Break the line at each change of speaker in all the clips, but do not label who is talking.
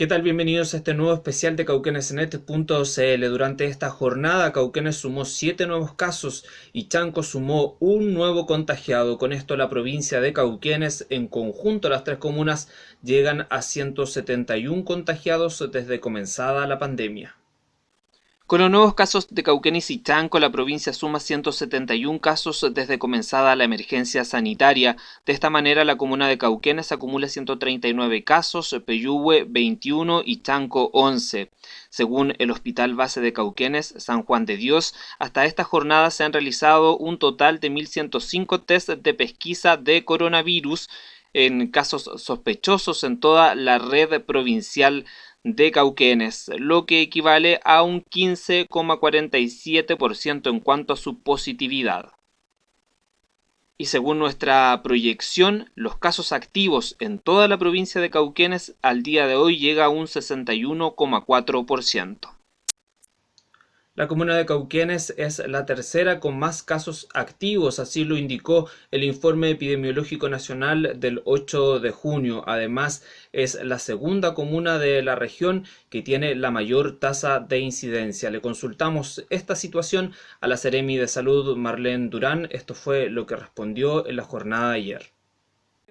¿Qué tal? Bienvenidos a este nuevo especial de cauquenesnet.cl. Durante esta jornada, Cauquenes sumó 7 nuevos casos y Chanco sumó un nuevo contagiado. Con esto, la provincia de Cauquenes, en conjunto las tres comunas, llegan a 171 contagiados desde comenzada la pandemia. Con los nuevos casos de Cauquenes y Chanco, la provincia suma 171 casos desde comenzada la emergencia sanitaria. De esta manera, la comuna de Cauquenes acumula 139 casos, Peyúgue 21 y Chanco 11. Según el Hospital Base de Cauquenes, San Juan de Dios, hasta esta jornada se han realizado un total de 1.105 test de pesquisa de coronavirus en casos sospechosos en toda la red provincial de Cauquenes, lo que equivale a un 15,47% en cuanto a su positividad. Y según nuestra proyección, los casos activos en toda la provincia de Cauquenes al día de hoy llega a un 61,4%. La comuna de Cauquenes es la tercera con más casos activos, así lo indicó el informe epidemiológico nacional del 8 de junio. Además, es la segunda comuna de la región que tiene la mayor tasa de incidencia. Le consultamos esta situación a la Seremi de Salud Marlene Durán. Esto fue lo que respondió en la jornada de ayer.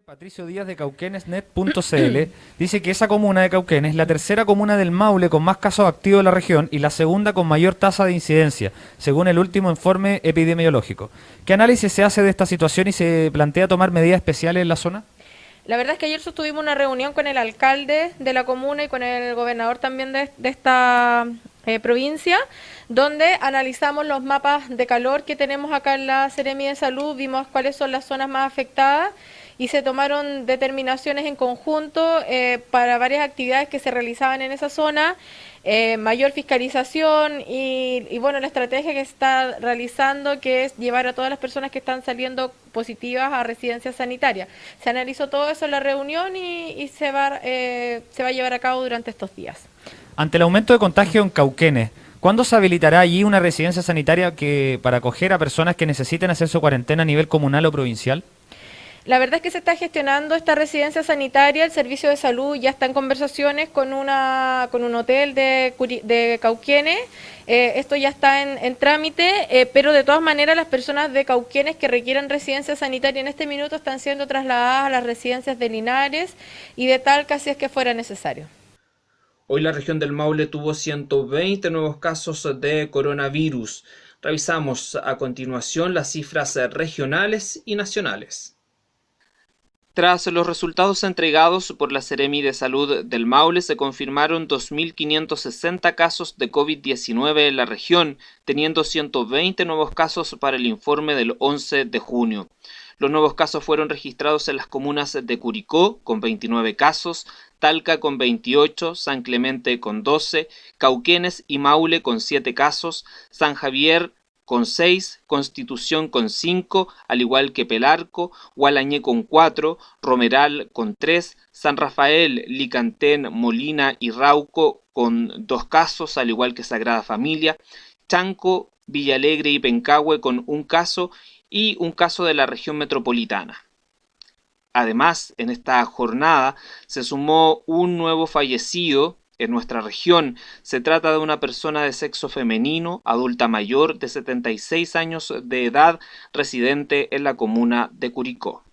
Patricio Díaz de Cauquenesnet.cl dice que esa comuna de Cauquenes es la tercera comuna del Maule con más casos activos de la región y la segunda con mayor tasa de incidencia, según el último informe epidemiológico. ¿Qué análisis se hace de esta situación y se plantea tomar medidas especiales en la zona?
La verdad es que ayer sostuvimos una reunión con el alcalde de la comuna y con el gobernador también de, esta eh, provincia, donde analizamos los mapas de calor que tenemos acá en la Seremi de Salud, vimos cuáles son las zonas más afectadas y se tomaron determinaciones en conjunto eh, para varias actividades que se realizaban en esa zona, eh, mayor fiscalización y, bueno, la estrategia que se está realizando que es llevar a todas las personas que están saliendo positivas a residencias sanitarias. Se analizó todo eso en la reunión y, se, va, eh, se va a llevar a cabo durante estos días.
Ante el aumento de contagio en Cauquenes, ¿Cuándo se habilitará allí una residencia sanitaria que, para acoger a personas que necesiten hacer su cuarentena a nivel comunal o provincial?
La verdad es que se está gestionando esta residencia sanitaria, el servicio de salud ya está en conversaciones con, una, con un hotel de, de eh, esto ya está en, trámite, eh, pero de todas maneras las personas de Cauquienes que requieran residencia sanitaria en este minuto están siendo trasladadas a las residencias de Linares y de Talca si es que fuera necesario.
Hoy la región del Maule tuvo 120 nuevos casos de coronavirus. Revisamos a continuación las cifras regionales y nacionales. Tras los resultados entregados por la Seremi de Salud del Maule, se confirmaron 2.560 casos de COVID-19 en la región, teniendo 120 nuevos casos para el informe del 11 de junio. Los nuevos casos fueron registrados en las comunas de Curicó, con 29 casos, Talca con 28, San Clemente con 12, Cauquenes y Maule con 7 casos, San Javier con 6, Constitución con 5, al igual que Pelarco, Gualañé con 4, Romeral con 3, San Rafael, Licantén, Molina y Rauco con 2 casos, al igual que Sagrada Familia, Chanco, Villalegre y Pencahue con un caso y un caso de la región metropolitana. Además, en esta jornada se sumó un nuevo fallecido en nuestra región se trata de una persona de sexo femenino, adulta mayor de 76 años de edad, residente en la comuna de Curicó.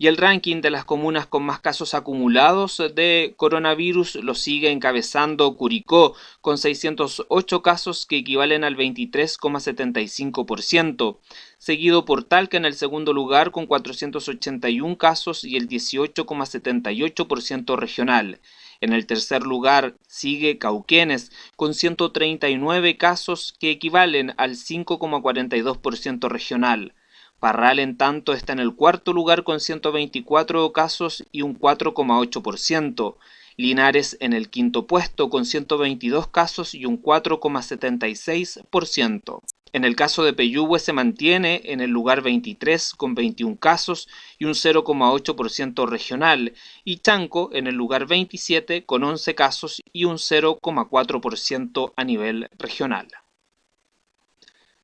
Y el ranking de las comunas con más casos acumulados de coronavirus lo sigue encabezando Curicó, con 608 casos que equivalen al 23,75%, seguido por Talca en el segundo lugar con 481 casos y el 18,78% regional. En el tercer lugar sigue Cauquenes con 139 casos que equivalen al 5,42% regional. Parral en tanto está en el cuarto lugar con 124 casos y un 4,8%. Linares en el quinto puesto con 122 casos y un 4,76%. En el caso de Peyúgue se mantiene en el lugar 23 con 21 casos y un 0,8% regional y Chanco en el lugar 27 con 11 casos y un 0,4% a nivel regional.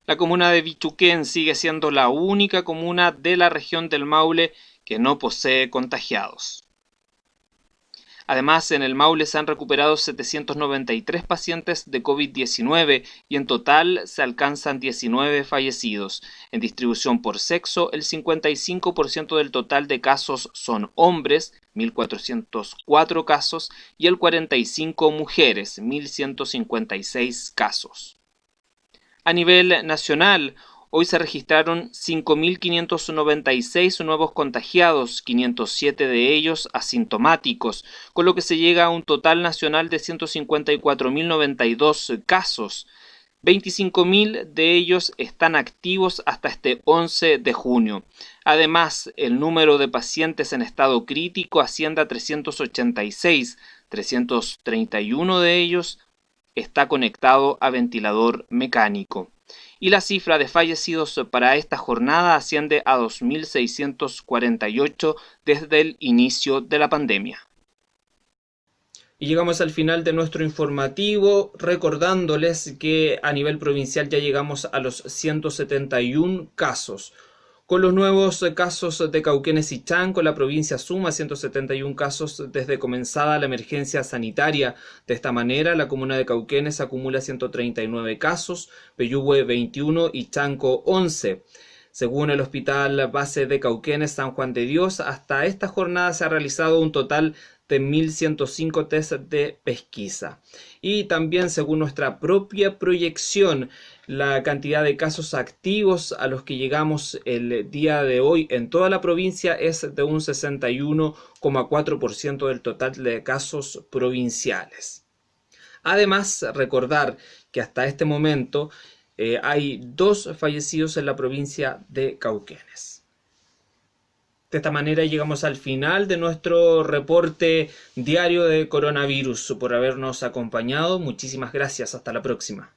La comuna de Bichuquén sigue siendo la única comuna de la región del Maule que no posee contagiados. Además, en el Maule se han recuperado 793 pacientes de COVID-19 y en total se alcanzan 19 fallecidos. En distribución por sexo, el 55% del total de casos son hombres, 1.404 casos, y el 45 mujeres, 1.156 casos. A nivel nacional, Hoy se registraron 5.596 nuevos contagiados, 507 de ellos asintomáticos, con lo que se llega a un total nacional de 154.092 casos. 25.000 de ellos están activos hasta este 11 de junio. Además, el número de pacientes en estado crítico asciende a 386, 331 de ellos está conectado a ventilador mecánico y la cifra de fallecidos para esta jornada asciende a 2.648 desde el inicio de la pandemia. Y llegamos al final de nuestro informativo recordándoles que a nivel provincial ya llegamos a los 171 casos. Con los nuevos casos de Cauquenes y Chanco, la provincia suma 171 casos desde comenzada la emergencia sanitaria. De esta manera, la comuna de Cauquenes acumula 139 casos, Peyúgue 21 y Chanco 11. Según el Hospital Base de Cauquenes San Juan de Dios, hasta esta jornada se ha realizado un total de 1.105 test de pesquisa. Y también según nuestra propia proyección, la cantidad de casos activos a los que llegamos el día de hoy en toda la provincia es de un 61,4% del total de casos provinciales. Además, recordar que hasta este momento eh, hay dos fallecidos en la provincia de Cauquenes. De esta manera llegamos al final de nuestro reporte diario de coronavirus por habernos acompañado. Muchísimas gracias. Hasta la próxima.